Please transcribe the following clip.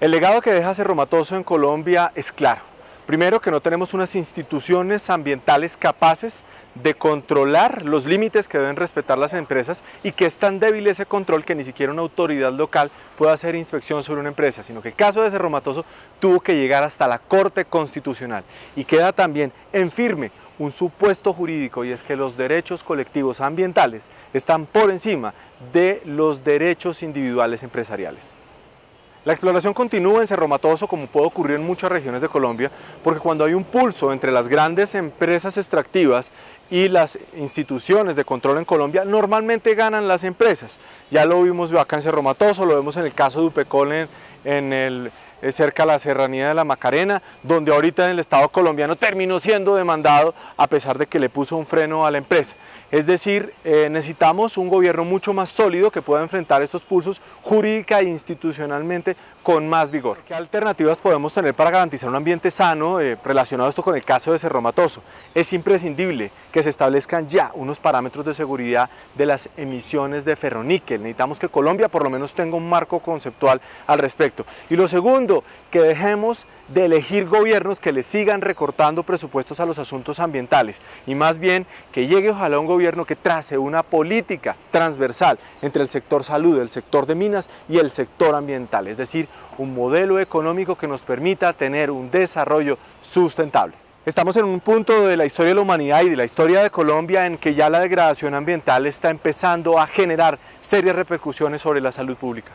El legado que deja Cerro Matoso en Colombia es claro. Primero, que no tenemos unas instituciones ambientales capaces de controlar los límites que deben respetar las empresas y que es tan débil ese control que ni siquiera una autoridad local puede hacer inspección sobre una empresa, sino que el caso de Cerro Matoso tuvo que llegar hasta la Corte Constitucional y queda también en firme un supuesto jurídico y es que los derechos colectivos ambientales están por encima de los derechos individuales empresariales. La exploración continúa en Cerro Matoso como puede ocurrir en muchas regiones de Colombia porque cuando hay un pulso entre las grandes empresas extractivas y las instituciones de control en Colombia normalmente ganan las empresas. Ya lo vimos acá en Cerro Matoso, lo vemos en el caso de Upecol en, en el cerca de la serranía de la Macarena, donde ahorita en el Estado colombiano terminó siendo demandado a pesar de que le puso un freno a la empresa. Es decir, eh, necesitamos un gobierno mucho más sólido que pueda enfrentar estos pulsos jurídica e institucionalmente con más vigor. ¿Qué alternativas podemos tener para garantizar un ambiente sano eh, relacionado esto con el caso de Cerro Matoso? Es imprescindible que se establezcan ya unos parámetros de seguridad de las emisiones de ferroníquel. Necesitamos que Colombia por lo menos tenga un marco conceptual al respecto. Y lo segundo, que dejemos de elegir gobiernos que le sigan recortando presupuestos a los asuntos ambientales y más bien que llegue ojalá un gobierno que trace una política transversal entre el sector salud, el sector de minas y el sector ambiental, es decir, un modelo económico que nos permita tener un desarrollo sustentable. Estamos en un punto de la historia de la humanidad y de la historia de Colombia en que ya la degradación ambiental está empezando a generar serias repercusiones sobre la salud pública.